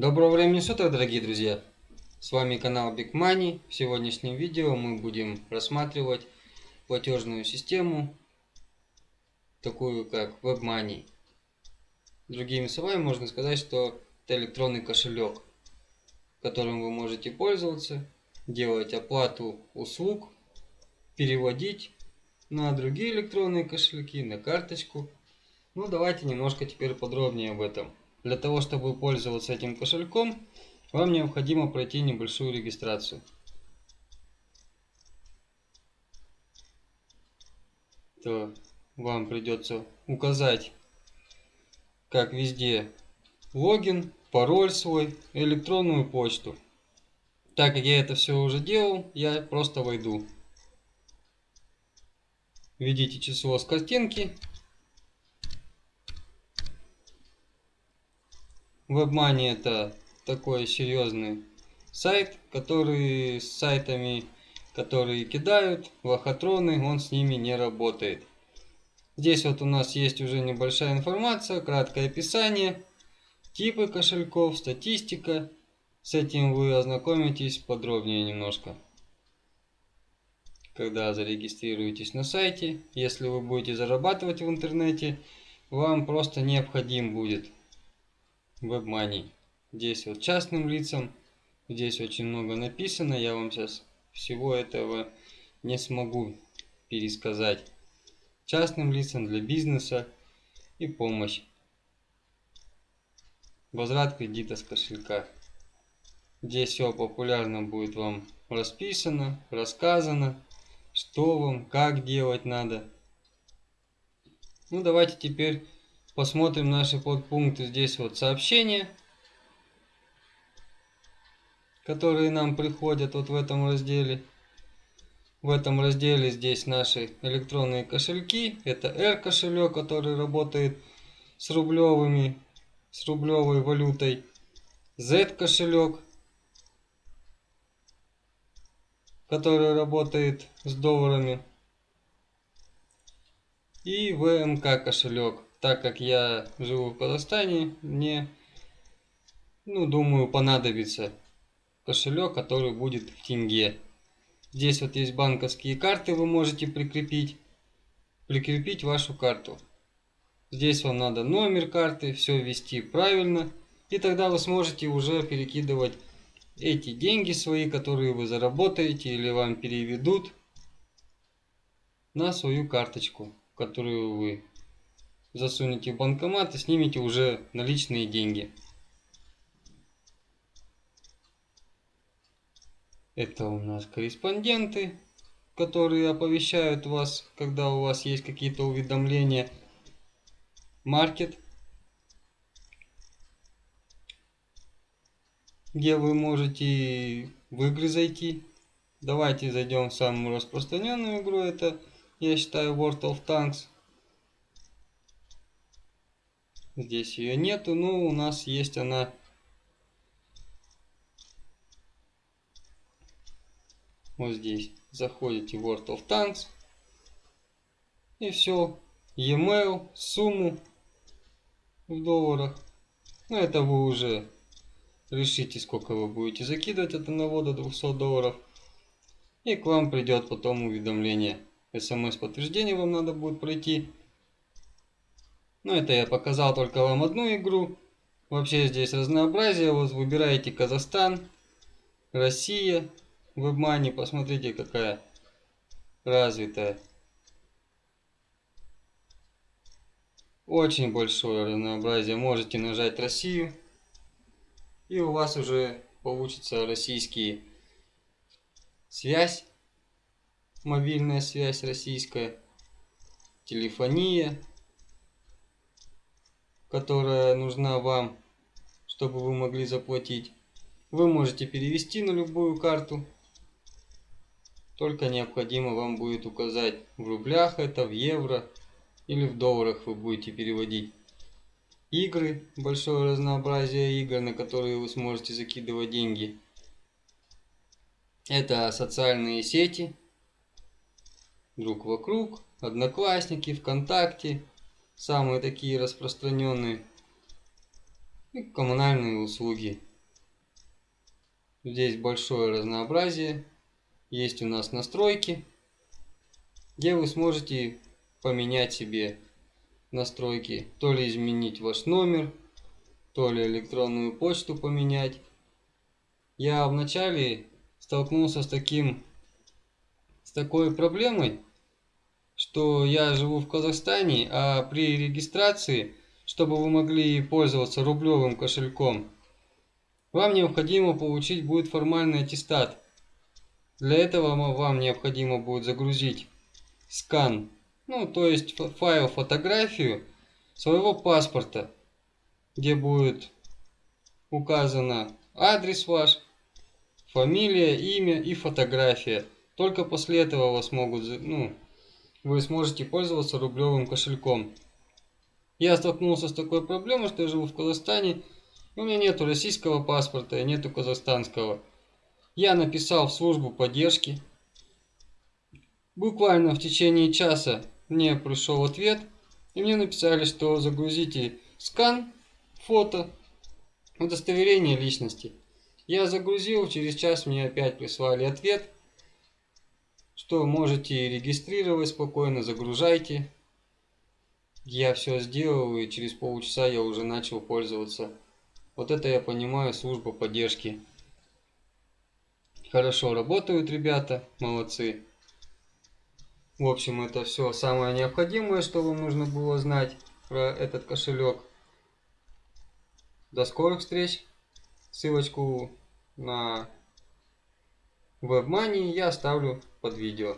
Доброго времени суток, дорогие друзья! С вами канал Big Money. В сегодняшнем видео мы будем рассматривать платежную систему, такую как WebMoney. Другими словами, можно сказать, что это электронный кошелек, которым вы можете пользоваться, делать оплату услуг, переводить на другие электронные кошельки, на карточку. Ну, давайте немножко теперь подробнее об этом. Для того, чтобы пользоваться этим кошельком, вам необходимо пройти небольшую регистрацию. То вам придется указать, как везде, логин, пароль свой, электронную почту. Так как я это все уже делал, я просто войду. Введите число с картинки WebMoney это такой серьезный сайт, который с сайтами, которые кидают, лохотроны, он с ними не работает. Здесь вот у нас есть уже небольшая информация, краткое описание, типы кошельков, статистика. С этим вы ознакомитесь подробнее немножко. Когда зарегистрируетесь на сайте, если вы будете зарабатывать в интернете, вам просто необходим будет WebMoney. Здесь вот частным лицам, здесь очень много написано, я вам сейчас всего этого не смогу пересказать. Частным лицам для бизнеса и помощь. Возврат кредита с кошелька. Здесь все популярно будет вам расписано, рассказано, что вам, как делать надо. Ну давайте теперь Посмотрим наши подпункты. Здесь вот сообщения, которые нам приходят вот в этом разделе. В этом разделе здесь наши электронные кошельки. Это R кошелек, который работает с рублевыми, с рублевой валютой. Z кошелек, который работает с долларами. И ВМК кошелек так как я живу в Казахстане, мне, ну, думаю, понадобится кошелек, который будет в тенге. Здесь вот есть банковские карты, вы можете прикрепить, прикрепить вашу карту. Здесь вам надо номер карты, все ввести правильно, и тогда вы сможете уже перекидывать эти деньги свои, которые вы заработаете или вам переведут на свою карточку, которую вы засунете в банкомат и снимете уже наличные деньги. Это у нас корреспонденты, которые оповещают вас, когда у вас есть какие-то уведомления. Маркет, где вы можете в игры зайти. Давайте зайдем в самую распространенную игру, это я считаю World of Tanks. Здесь ее нету, но у нас есть она. Вот здесь. Заходите в World of Tanks. И все. E-mail, сумму в долларах. Ну, это вы уже решите, сколько вы будете закидывать от 1 до 200 долларов. И к вам придет потом уведомление. СМС-подтверждение вам надо будет пройти. Ну, это я показал только вам одну игру. Вообще здесь разнообразие. Вот выбираете Казахстан, Россия, WebMoney. Посмотрите, какая развитая. Очень большое разнообразие. Можете нажать Россию. И у вас уже получится российский связь. Мобильная связь российская. Телефония которая нужна вам, чтобы вы могли заплатить. Вы можете перевести на любую карту. Только необходимо вам будет указать в рублях это, в евро или в долларах вы будете переводить. Игры, большое разнообразие игр, на которые вы сможете закидывать деньги. Это социальные сети, друг вокруг, одноклассники, ВКонтакте, самые такие распространенные. И коммунальные услуги. Здесь большое разнообразие. Есть у нас настройки, где вы сможете поменять себе настройки. То ли изменить ваш номер, то ли электронную почту поменять. Я вначале столкнулся с таким с такой проблемой, что я живу в Казахстане, а при регистрации, чтобы вы могли пользоваться рублевым кошельком, вам необходимо получить будет формальный аттестат. Для этого вам необходимо будет загрузить скан, ну то есть файл, фотографию своего паспорта, где будет указано адрес ваш, фамилия, имя и фотография. Только после этого вас могут, ну, вы сможете пользоваться рублевым кошельком. Я столкнулся с такой проблемой, что я живу в Казахстане, у меня нету российского паспорта и нету казахстанского. Я написал в службу поддержки. Буквально в течение часа мне пришел ответ, и мне написали, что загрузите скан, фото, удостоверение личности. Я загрузил, через час мне опять прислали ответ, что можете регистрировать спокойно, загружайте. Я все сделал, и через полчаса я уже начал пользоваться. Вот это я понимаю, служба поддержки. Хорошо работают ребята, молодцы. В общем, это все самое необходимое, что вам нужно было знать про этот кошелек. До скорых встреч. Ссылочку на WebMoney я оставлю под видео.